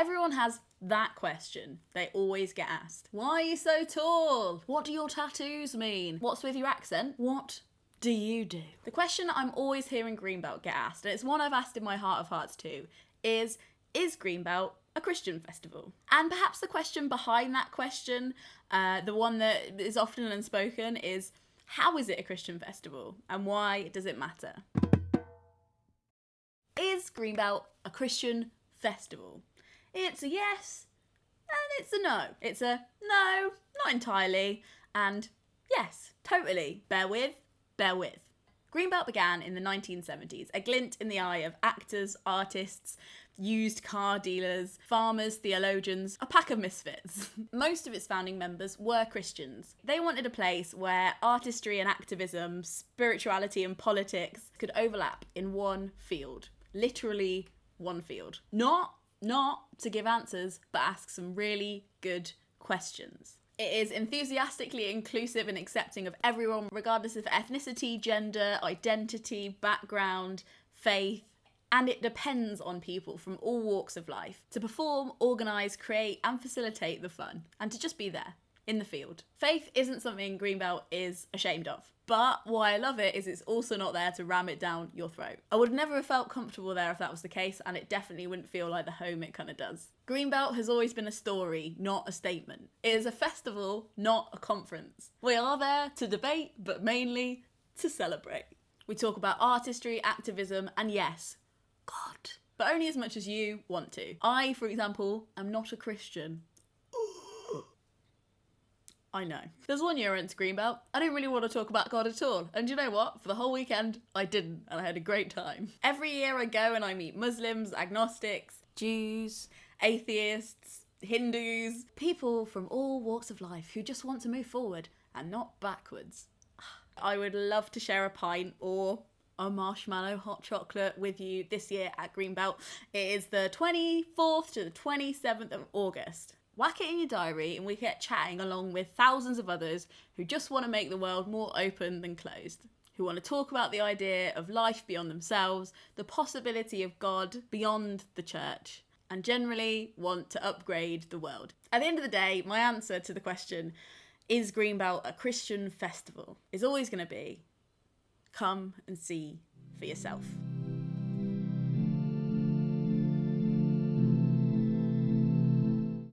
Everyone has that question they always get asked. Why are you so tall? What do your tattoos mean? What's with your accent? What do you do? The question I'm always hearing Greenbelt get asked, and it's one I've asked in my heart of hearts too, is Is Greenbelt a Christian festival? And perhaps the question behind that question, uh, the one that is often unspoken, is How is it a Christian festival? And why does it matter? Is Greenbelt a Christian festival? It's a yes and it's a no. It's a no, not entirely, and yes, totally. Bear with, bear with. Greenbelt began in the 1970s, a glint in the eye of actors, artists, used car dealers, farmers, theologians, a pack of misfits. Most of its founding members were Christians. They wanted a place where artistry and activism, spirituality and politics could overlap in one field. Literally one field. Not not to give answers, but ask some really good questions. It is enthusiastically inclusive and accepting of everyone, regardless of ethnicity, gender, identity, background, faith, and it depends on people from all walks of life to perform, organise, create, and facilitate the fun, and to just be there in the field. Faith isn't something Greenbelt is ashamed of. But why I love it is it's also not there to ram it down your throat. I would never have felt comfortable there if that was the case, and it definitely wouldn't feel like the home it kind of does. Greenbelt has always been a story, not a statement. It is a festival, not a conference. We are there to debate, but mainly to celebrate. We talk about artistry, activism, and yes, God. But only as much as you want to. I, for example, am not a Christian. I know. There's one year into Greenbelt. I didn't really want to talk about God at all. And you know what? For the whole weekend, I didn't, and I had a great time. Every year I go and I meet Muslims, agnostics, Jews, atheists, Hindus, people from all walks of life who just want to move forward and not backwards. I would love to share a pint or a marshmallow hot chocolate with you this year at Greenbelt. It is the 24th to the 27th of August whack it in your diary and we get chatting along with thousands of others who just want to make the world more open than closed. Who want to talk about the idea of life beyond themselves, the possibility of God beyond the church, and generally want to upgrade the world. At the end of the day, my answer to the question, is Greenbelt a Christian festival, is always going to be come and see for yourself.